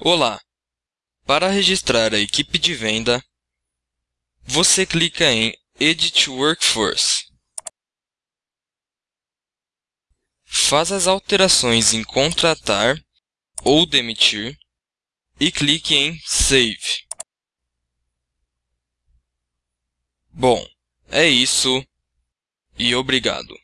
Olá! Para registrar a equipe de venda, você clica em Edit Workforce. Faz as alterações em contratar ou demitir e clique em Save. Bom, é isso e obrigado.